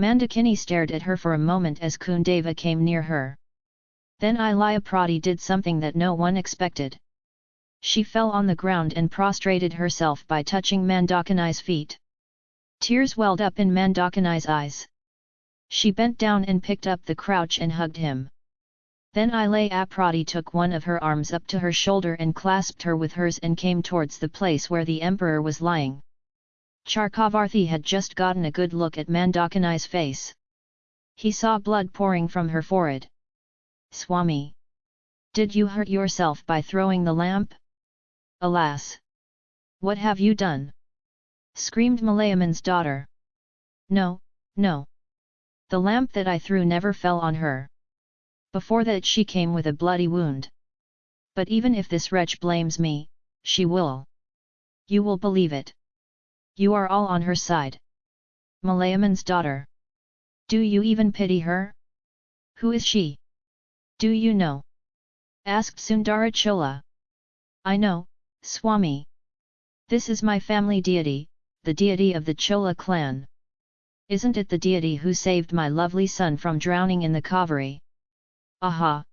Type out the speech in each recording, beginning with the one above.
Mandakini stared at her for a moment as Kundava came near her. Then Ilaya did something that no one expected. She fell on the ground and prostrated herself by touching Mandakini's feet. Tears welled up in Mandakini's eyes. She bent down and picked up the crouch and hugged him. Then Ilaya Prati took one of her arms up to her shoulder and clasped her with hers and came towards the place where the emperor was lying. Chakravarthi had just gotten a good look at Mandakini's face. He saw blood pouring from her forehead. Swami! Did you hurt yourself by throwing the lamp? Alas! What have you done? screamed Malayaman's daughter. No, no. The lamp that I threw never fell on her. Before that she came with a bloody wound. But even if this wretch blames me, she will. You will believe it. You are all on her side. Malayaman's daughter. Do you even pity her? Who is she? Do you know? asked Sundara Chola. I know, Swami. This is my family deity, the deity of the Chola clan. Isn't it the deity who saved my lovely son from drowning in the Kaveri? Aha!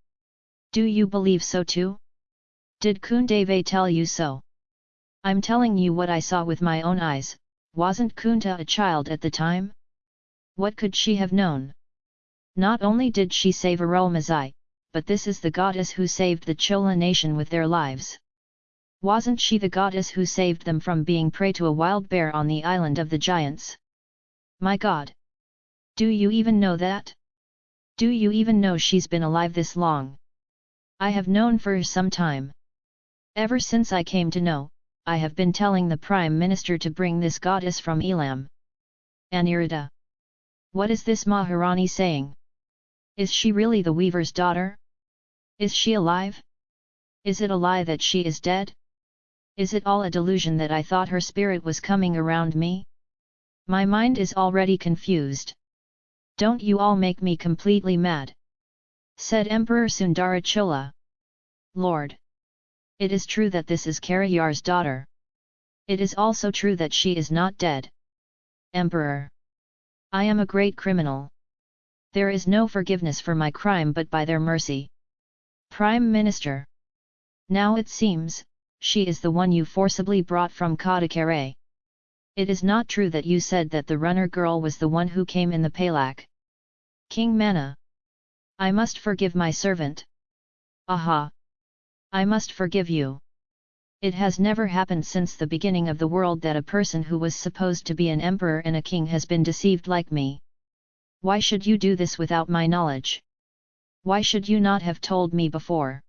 Do you believe so too? Did Kundave tell you so? I'm telling you what I saw with my own eyes, wasn't Kunta a child at the time? What could she have known? Not only did she save Arulmozhi, but this is the goddess who saved the Chola nation with their lives. Wasn't she the goddess who saved them from being prey to a wild bear on the island of the giants? My god! Do you even know that? Do you even know she's been alive this long? I have known for some time. Ever since I came to know, I have been telling the Prime Minister to bring this goddess from Elam. Aniruddha. What is this Maharani saying? Is she really the weaver's daughter? Is she alive? Is it a lie that she is dead? Is it all a delusion that I thought her spirit was coming around me? My mind is already confused. Don't you all make me completely mad? Said Emperor Sundarachola. Lord! It is true that this is Karayar's daughter. It is also true that she is not dead. Emperor! I am a great criminal. There is no forgiveness for my crime but by their mercy. Prime Minister! Now it seems, she is the one you forcibly brought from Kadakare. It is not true that you said that the runner girl was the one who came in the palak. King Mana! I must forgive my servant. Aha! I must forgive you. It has never happened since the beginning of the world that a person who was supposed to be an emperor and a king has been deceived like me. Why should you do this without my knowledge? Why should you not have told me before?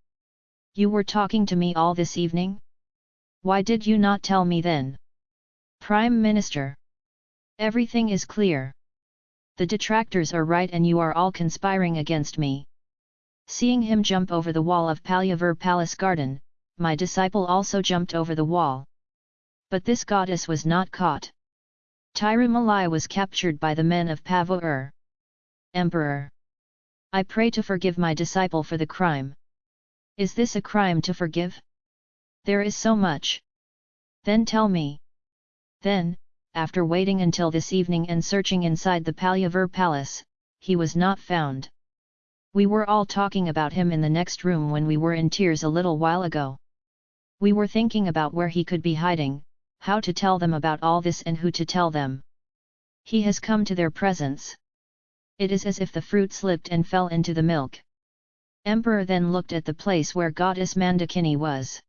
You were talking to me all this evening? Why did you not tell me then? Prime Minister. Everything is clear. The detractors are right and you are all conspiring against me. Seeing him jump over the wall of Palyavar Palace Garden, my disciple also jumped over the wall. But this goddess was not caught. Tirumalai was captured by the men of Pavur. Emperor! I pray to forgive my disciple for the crime. Is this a crime to forgive? There is so much. Then tell me. Then, after waiting until this evening and searching inside the Palyavar palace, he was not found. We were all talking about him in the next room when we were in tears a little while ago. We were thinking about where he could be hiding, how to tell them about all this and who to tell them. He has come to their presence. It is as if the fruit slipped and fell into the milk. Emperor then looked at the place where goddess Mandakini was.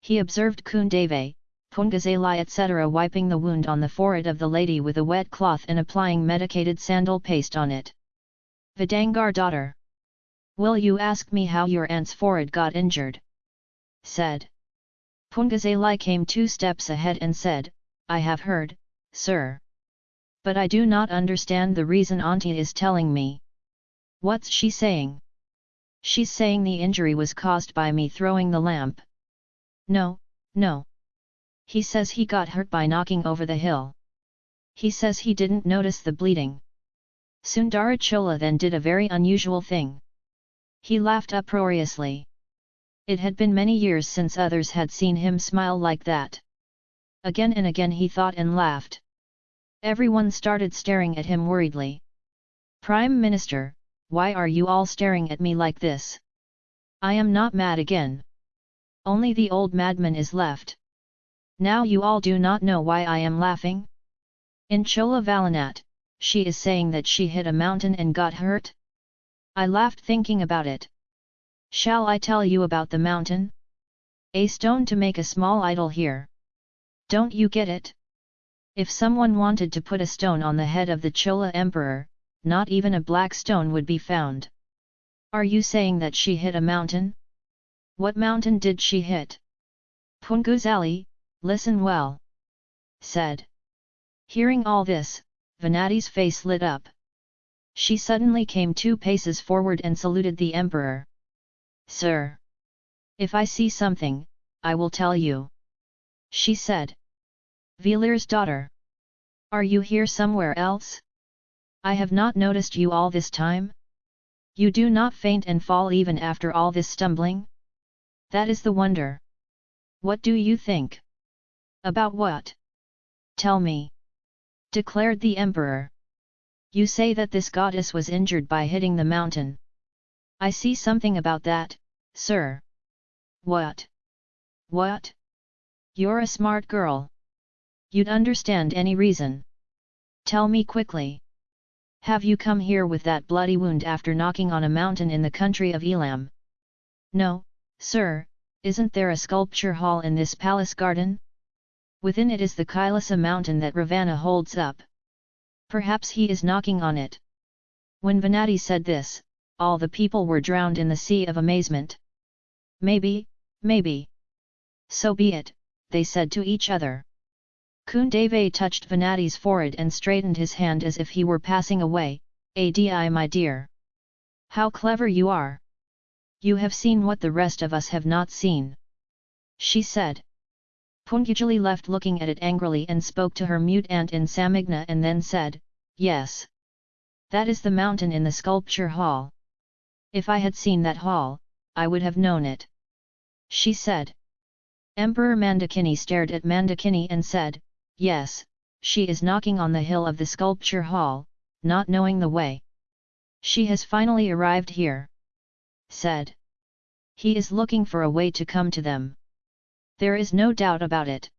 He observed Kundave, Pungazali etc. wiping the wound on the forehead of the lady with a wet cloth and applying medicated sandal paste on it. Vidangar daughter Will you ask me how your aunt's forehead got injured? said. Pungazali came two steps ahead and said, I have heard, sir. But I do not understand the reason auntie is telling me. What's she saying? She's saying the injury was caused by me throwing the lamp. No, no. He says he got hurt by knocking over the hill. He says he didn't notice the bleeding. Sundarachola then did a very unusual thing. He laughed uproariously. It had been many years since others had seen him smile like that. Again and again he thought and laughed. Everyone started staring at him worriedly. Prime Minister, why are you all staring at me like this? I am not mad again. Only the old madman is left. Now you all do not know why I am laughing? In Chola Valinat, she is saying that she hit a mountain and got hurt? I laughed thinking about it. Shall I tell you about the mountain? A stone to make a small idol here. Don't you get it? If someone wanted to put a stone on the head of the Chola emperor, not even a black stone would be found. Are you saying that she hit a mountain? What mountain did she hit? Punguzali, listen well. Said. Hearing all this, Venati's face lit up. She suddenly came two paces forward and saluted the emperor. Sir! If I see something, I will tell you. She said. Velir's daughter. Are you here somewhere else? I have not noticed you all this time? You do not faint and fall even after all this stumbling? That is the wonder. What do you think? About what? Tell me. Declared the emperor. You say that this goddess was injured by hitting the mountain. I see something about that, sir. What? What? You're a smart girl. You'd understand any reason. Tell me quickly. Have you come here with that bloody wound after knocking on a mountain in the country of Elam? No, sir, isn't there a sculpture hall in this palace garden? Within it is the Kailasa mountain that Ravana holds up. Perhaps he is knocking on it. When Venati said this, all the people were drowned in the sea of amazement. Maybe, maybe. So be it, they said to each other. Kundave touched Venati's forehead and straightened his hand as if he were passing away, Adi my dear. How clever you are! You have seen what the rest of us have not seen. She said. Pungajali left looking at it angrily and spoke to her mute aunt in Samigna and then said, Yes. That is the mountain in the sculpture hall. If I had seen that hall, I would have known it. She said. Emperor Mandakini stared at Mandakini and said, Yes, she is knocking on the hill of the sculpture hall, not knowing the way. She has finally arrived here. Said. He is looking for a way to come to them. There is no doubt about it.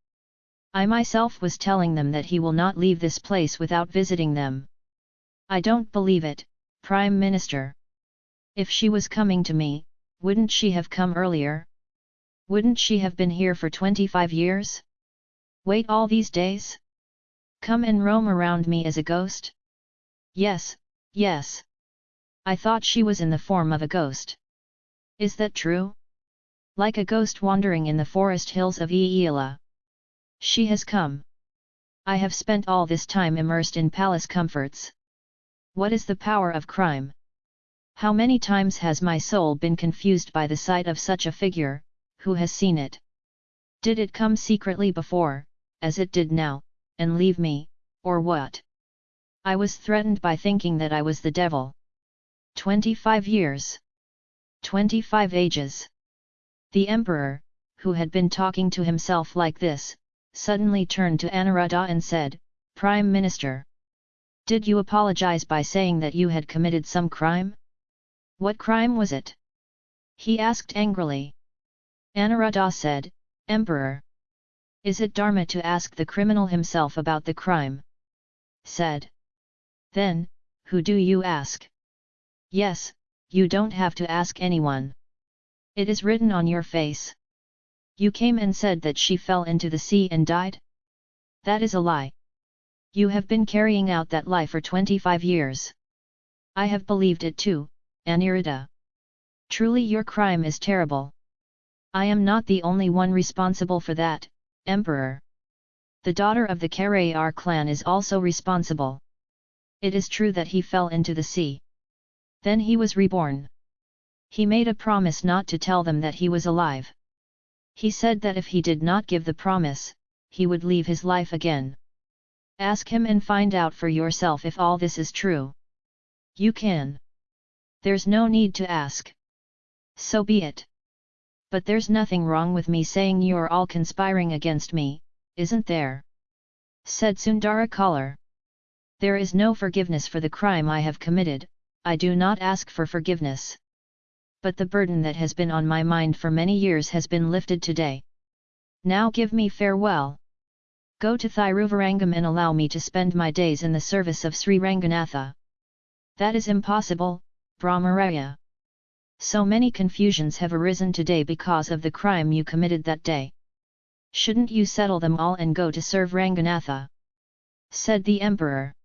I myself was telling them that he will not leave this place without visiting them. I don't believe it, Prime Minister. If she was coming to me, wouldn't she have come earlier? Wouldn't she have been here for 25 years? Wait all these days? Come and roam around me as a ghost? Yes, yes. I thought she was in the form of a ghost. Is that true? Like a ghost wandering in the forest hills of Eela. She has come. I have spent all this time immersed in palace comforts. What is the power of crime? How many times has my soul been confused by the sight of such a figure, who has seen it? Did it come secretly before, as it did now, and leave me, or what? I was threatened by thinking that I was the devil. 25 years. 25 ages. The emperor, who had been talking to himself like this, suddenly turned to Aniruddha and said, Prime Minister. Did you apologize by saying that you had committed some crime? What crime was it? He asked angrily. Aniruddha said, Emperor. Is it dharma to ask the criminal himself about the crime? Said. Then, who do you ask? Yes, you don't have to ask anyone. It is written on your face. You came and said that she fell into the sea and died? That is a lie. You have been carrying out that lie for 25 years. I have believed it too, Aniruddha. Truly your crime is terrible. I am not the only one responsible for that, Emperor. The daughter of the Karayar clan is also responsible. It is true that he fell into the sea. Then he was reborn. He made a promise not to tell them that he was alive. He said that if he did not give the promise, he would leave his life again. Ask him and find out for yourself if all this is true. You can. There's no need to ask. So be it. But there's nothing wrong with me saying you're all conspiring against me, isn't there? Said Sundara Kalar. There is no forgiveness for the crime I have committed, I do not ask for forgiveness. But the burden that has been on my mind for many years has been lifted today. Now give me farewell. Go to Thiruvarangam and allow me to spend my days in the service of Sri Ranganatha. That is impossible, Brahmaraya. So many confusions have arisen today because of the crime you committed that day. Shouldn't you settle them all and go to serve Ranganatha? Said the emperor.